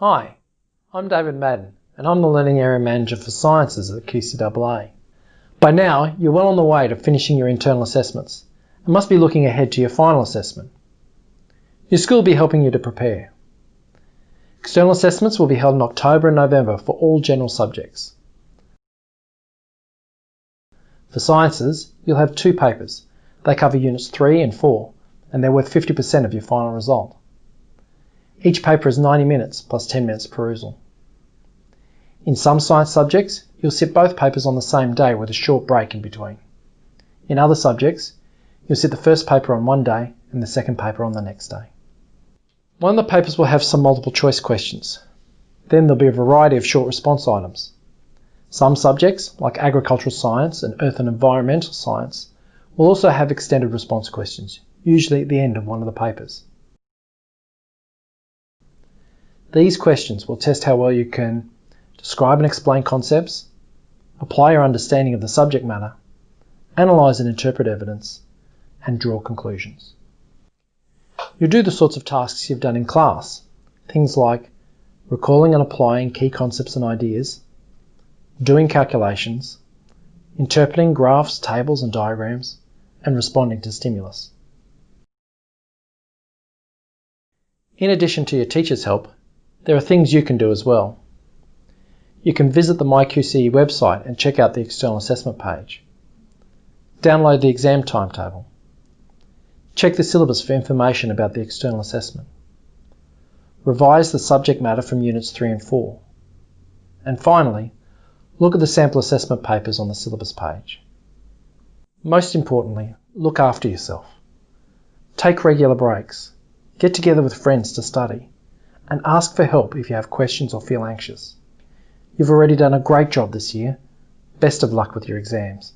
Hi, I'm David Madden and I'm the Learning Area Manager for Sciences at QCAA. By now, you're well on the way to finishing your internal assessments and must be looking ahead to your final assessment. Your school will be helping you to prepare. External assessments will be held in October and November for all general subjects. For Sciences, you'll have two papers. They cover Units 3 and 4 and they're worth 50% of your final result. Each paper is 90 minutes plus 10 minutes perusal. In some science subjects, you'll sit both papers on the same day with a short break in between. In other subjects, you'll sit the first paper on one day and the second paper on the next day. One of the papers will have some multiple choice questions. Then there'll be a variety of short response items. Some subjects, like agricultural science and earth and environmental science, will also have extended response questions, usually at the end of one of the papers. These questions will test how well you can describe and explain concepts, apply your understanding of the subject matter, analyse and interpret evidence, and draw conclusions. You'll do the sorts of tasks you've done in class, things like recalling and applying key concepts and ideas, doing calculations, interpreting graphs, tables and diagrams, and responding to stimulus. In addition to your teacher's help, there are things you can do as well. You can visit the MyQCE website and check out the external assessment page. Download the exam timetable. Check the syllabus for information about the external assessment. Revise the subject matter from Units 3 and 4. And finally, look at the sample assessment papers on the syllabus page. Most importantly, look after yourself. Take regular breaks. Get together with friends to study and ask for help if you have questions or feel anxious. You've already done a great job this year. Best of luck with your exams.